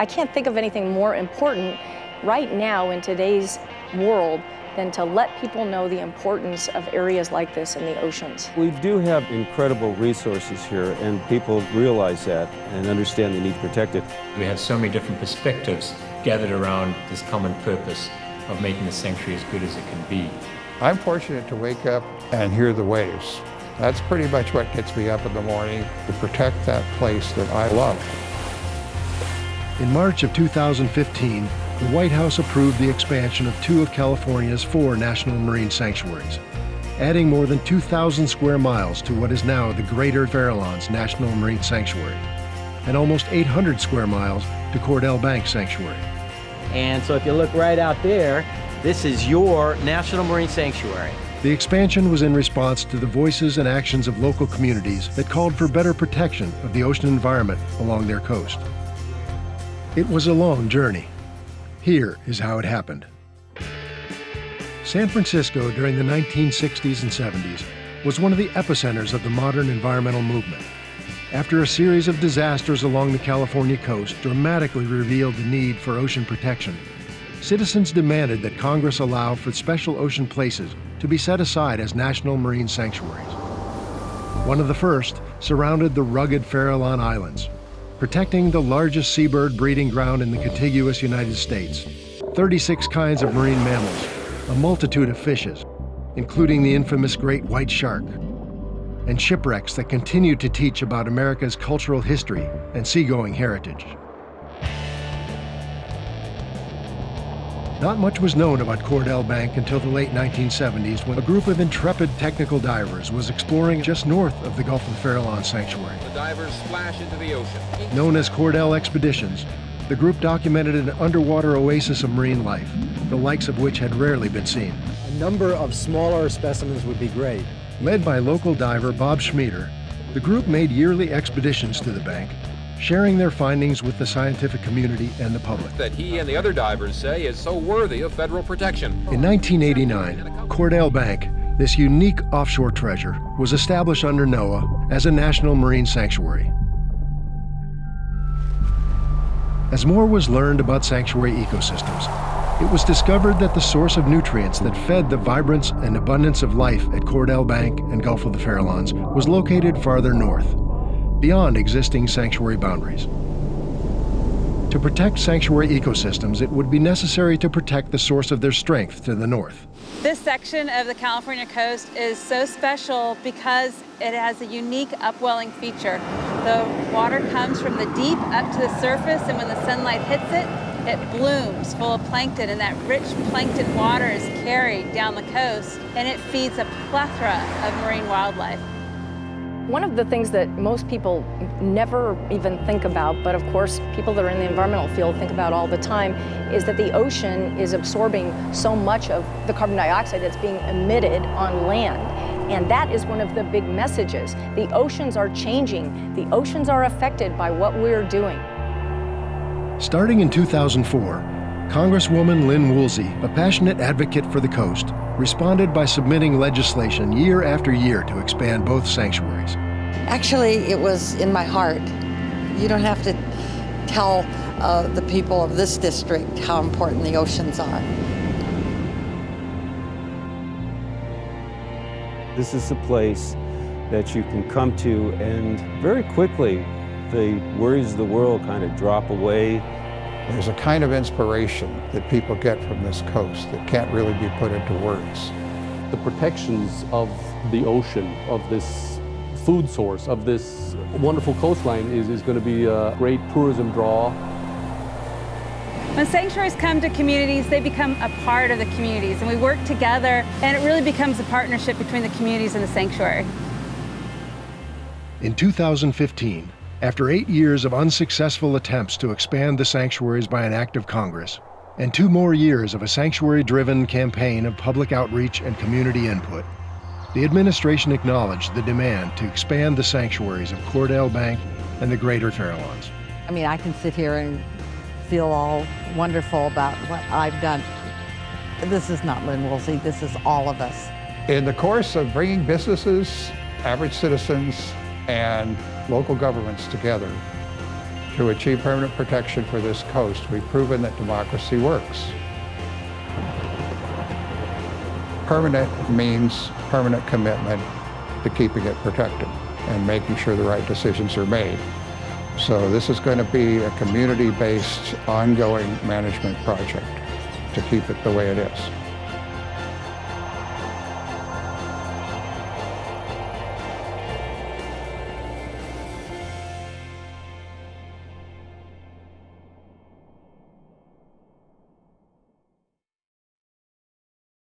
I can't think of anything more important right now in today's world than to let people know the importance of areas like this in the oceans. We do have incredible resources here, and people realize that and understand the need to protect it. We have so many different perspectives gathered around this common purpose of making the sanctuary as good as it can be. I'm fortunate to wake up and hear the waves. That's pretty much what gets me up in the morning to protect that place that I love. In March of 2015, the White House approved the expansion of two of California's four national marine sanctuaries, adding more than 2,000 square miles to what is now the Greater Farallones National Marine Sanctuary, and almost 800 square miles to Cordell Bank Sanctuary. And so if you look right out there, this is your National Marine Sanctuary. The expansion was in response to the voices and actions of local communities that called for better protection of the ocean environment along their coast. It was a long journey. Here is how it happened. San Francisco during the 1960s and 70s was one of the epicenters of the modern environmental movement. After a series of disasters along the California coast dramatically revealed the need for ocean protection, citizens demanded that Congress allow for special ocean places to be set aside as national marine sanctuaries. One of the first surrounded the rugged Farallon Islands, protecting the largest seabird breeding ground in the contiguous United States. 36 kinds of marine mammals, a multitude of fishes, including the infamous great white shark, and shipwrecks that continue to teach about America's cultural history and seagoing heritage. Not much was known about Cordell Bank until the late 1970s when a group of intrepid technical divers was exploring just north of the Gulf of Farallon Sanctuary. The divers splash into the ocean. Known as Cordell Expeditions, the group documented an underwater oasis of marine life, the likes of which had rarely been seen. A number of smaller specimens would be great. Led by local diver Bob Schmieder, the group made yearly expeditions to the bank sharing their findings with the scientific community and the public. That he and the other divers say is so worthy of federal protection. In 1989, Cordell Bank, this unique offshore treasure, was established under NOAA as a national marine sanctuary. As more was learned about sanctuary ecosystems, it was discovered that the source of nutrients that fed the vibrance and abundance of life at Cordell Bank and Gulf of the Farallones was located farther north, beyond existing sanctuary boundaries. To protect sanctuary ecosystems, it would be necessary to protect the source of their strength to the north. This section of the California coast is so special because it has a unique upwelling feature. The water comes from the deep up to the surface and when the sunlight hits it, it blooms full of plankton and that rich plankton water is carried down the coast and it feeds a plethora of marine wildlife. One of the things that most people never even think about, but of course people that are in the environmental field think about all the time, is that the ocean is absorbing so much of the carbon dioxide that's being emitted on land. And that is one of the big messages. The oceans are changing. The oceans are affected by what we're doing. Starting in 2004, Congresswoman Lynn Woolsey, a passionate advocate for the coast, responded by submitting legislation year after year to expand both sanctuaries. Actually, it was in my heart. You don't have to tell uh, the people of this district how important the oceans are. This is a place that you can come to and very quickly the worries of the world kind of drop away there's a kind of inspiration that people get from this coast that can't really be put into words. The protections of the ocean, of this food source, of this wonderful coastline is, is going to be a great tourism draw. When sanctuaries come to communities, they become a part of the communities and we work together and it really becomes a partnership between the communities and the sanctuary. In 2015, after eight years of unsuccessful attempts to expand the sanctuaries by an act of Congress, and two more years of a sanctuary-driven campaign of public outreach and community input, the administration acknowledged the demand to expand the sanctuaries of Cordell Bank and the Greater Farallones. I mean, I can sit here and feel all wonderful about what I've done. This is not Lynn Woolsey, this is all of us. In the course of bringing businesses, average citizens, and local governments together. To achieve permanent protection for this coast, we've proven that democracy works. Permanent means permanent commitment to keeping it protected and making sure the right decisions are made. So this is going to be a community-based, ongoing management project to keep it the way it is.